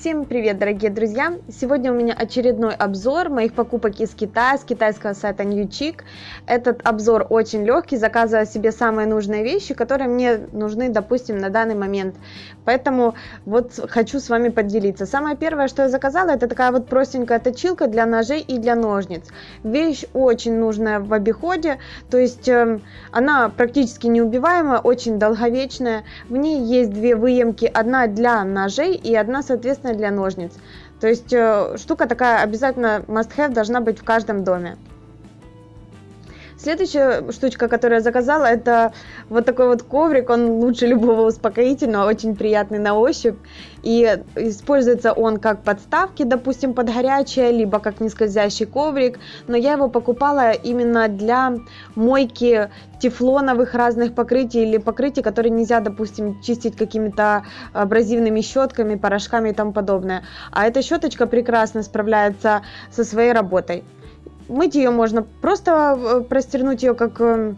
Всем привет, дорогие друзья! Сегодня у меня очередной обзор моих покупок из Китая, с китайского сайта NewChic. Этот обзор очень легкий, заказываю себе самые нужные вещи, которые мне нужны, допустим, на данный момент. Поэтому вот хочу с вами поделиться. Самое первое, что я заказала, это такая вот простенькая точилка для ножей и для ножниц. Вещь очень нужная в обиходе, то есть э, она практически неубиваемая, очень долговечная. В ней есть две выемки, одна для ножей и одна, соответственно, единственное для ножниц. То есть э, штука такая обязательно must-have должна быть в каждом доме. Следующая штучка, которую я заказала, это вот такой вот коврик. Он лучше любого успокоительного, очень приятный на ощупь. И используется он как подставки, допустим, под горячее, либо как нескользящий коврик. Но я его покупала именно для мойки тефлоновых разных покрытий или покрытий, которые нельзя, допустим, чистить какими-то абразивными щетками, порошками и тому подобное. А эта щеточка прекрасно справляется со своей работой мыть ее можно просто э, простернуть ее как э,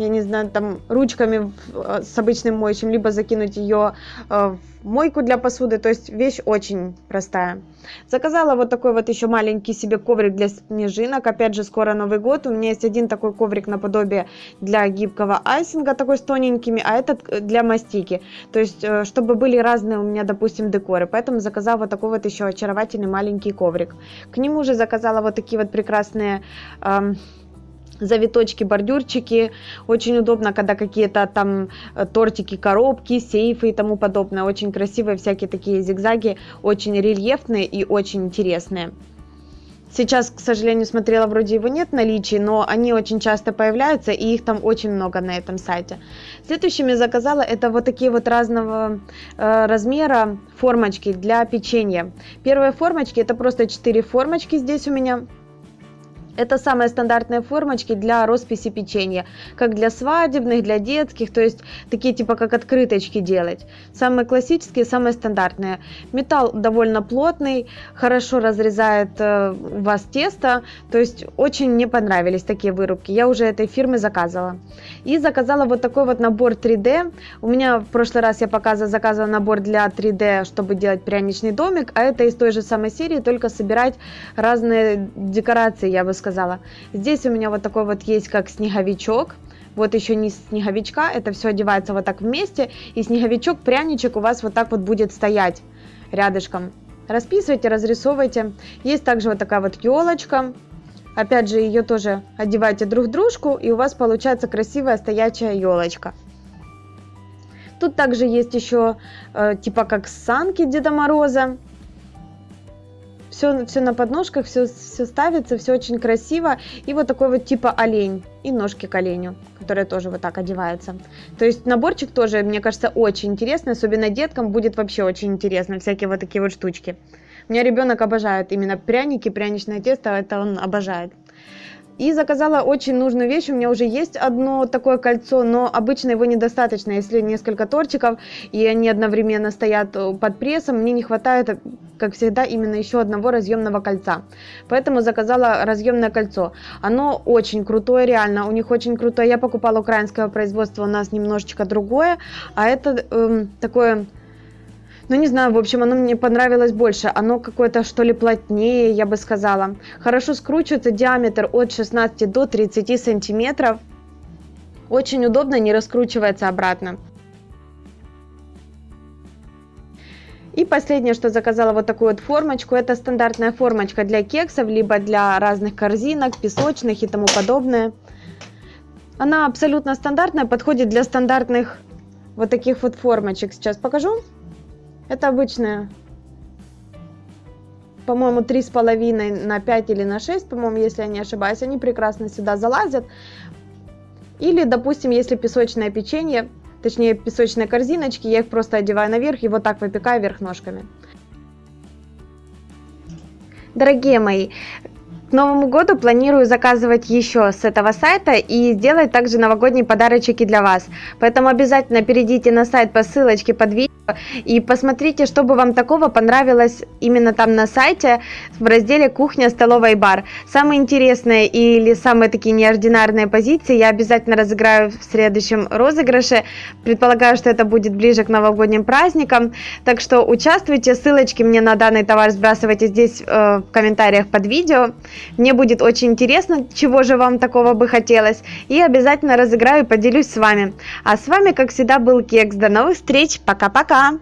я не знаю, там ручками э, с обычным моющим, либо закинуть ее в мойку для посуды, то есть вещь очень простая. Заказала вот такой вот еще маленький себе коврик для снежинок, опять же скоро Новый год, у меня есть один такой коврик наподобие для гибкого айсинга, такой с тоненькими, а этот для мастики, то есть чтобы были разные у меня, допустим, декоры, поэтому заказала вот такой вот еще очаровательный маленький коврик. К нему же заказала вот такие вот прекрасные... Эм, завиточки, бордюрчики. Очень удобно, когда какие-то там э, тортики, коробки, сейфы и тому подобное. Очень красивые всякие такие зигзаги, очень рельефные и очень интересные. Сейчас, к сожалению, смотрела, вроде его нет в наличии, но они очень часто появляются, и их там очень много на этом сайте. Следующими заказала это вот такие вот разного э, размера формочки для печенья. Первые формочки, это просто 4 формочки здесь у меня. Это самые стандартные формочки для росписи печенья, как для свадебных, для детских, то есть такие типа как открыточки делать. Самые классические, самые стандартные. Металл довольно плотный, хорошо разрезает э, у вас тесто, то есть очень мне понравились такие вырубки. Я уже этой фирмы заказывала. И заказала вот такой вот набор 3D. У меня в прошлый раз я показывала, заказывала набор для 3D, чтобы делать пряничный домик, а это из той же самой серии, только собирать разные декорации, я бы сказала. Здесь у меня вот такой вот есть как снеговичок. Вот еще не снеговичка, это все одевается вот так вместе. И снеговичок, пряничек у вас вот так вот будет стоять рядышком. Расписывайте, разрисовывайте. Есть также вот такая вот елочка. Опять же, ее тоже одевайте друг дружку, и у вас получается красивая стоячая елочка. Тут также есть еще э, типа как санки Деда Мороза все, все на подножках, все, все ставится, все очень красиво. И вот такой вот типа олень и ножки к оленю, которые тоже вот так одеваются. То есть наборчик тоже, мне кажется, очень интересный, особенно деткам будет вообще очень интересно, всякие вот такие вот штучки. У меня ребенок обожает именно пряники, пряничное тесто, это он обожает. И заказала очень нужную вещь. У меня уже есть одно такое кольцо, но обычно его недостаточно. Если несколько тортиков, и они одновременно стоят э, под прессом, мне не хватает, как всегда, именно еще одного разъемного кольца. Поэтому заказала разъемное кольцо. Оно очень крутое, реально. У них очень крутое. Я покупала украинского производства, у нас немножечко другое. А это эм, такое ну, не знаю, в общем, оно мне понравилось больше. Оно какое-то, что ли, плотнее, я бы сказала. Хорошо скручивается, диаметр от 16 до 30 сантиметров. Очень удобно, не раскручивается обратно. И последнее, что заказала вот такую вот формочку, это стандартная формочка для кексов, либо для разных корзинок, песочных и тому подобное. Она абсолютно стандартная, подходит для стандартных вот таких вот формочек. Сейчас покажу. Это обычная, по-моему, три с половиной на 5 или на 6, по-моему, если я не ошибаюсь. Они прекрасно сюда залазят. Или, допустим, если песочное печенье, точнее песочные корзиночки, я их просто одеваю наверх и вот так выпекаю вверх ножками. Дорогие мои, Новому году планирую заказывать еще с этого сайта и сделать также новогодние подарочки для вас. Поэтому обязательно перейдите на сайт по ссылочке под видео И посмотрите, что бы вам такого понравилось именно там на сайте в разделе «Кухня, столовая и бар». Самые интересные или самые такие неординарные позиции я обязательно разыграю в следующем розыгрыше. Предполагаю, что это будет ближе к новогодним праздникам. Так что участвуйте, ссылочки мне на данный товар сбрасывайте здесь э, в комментариях под видео. Мне будет очень интересно, чего же вам такого бы хотелось. И обязательно разыграю и поделюсь с вами. А с вами, как всегда, был Кекс. До новых встреч. Пока-пока.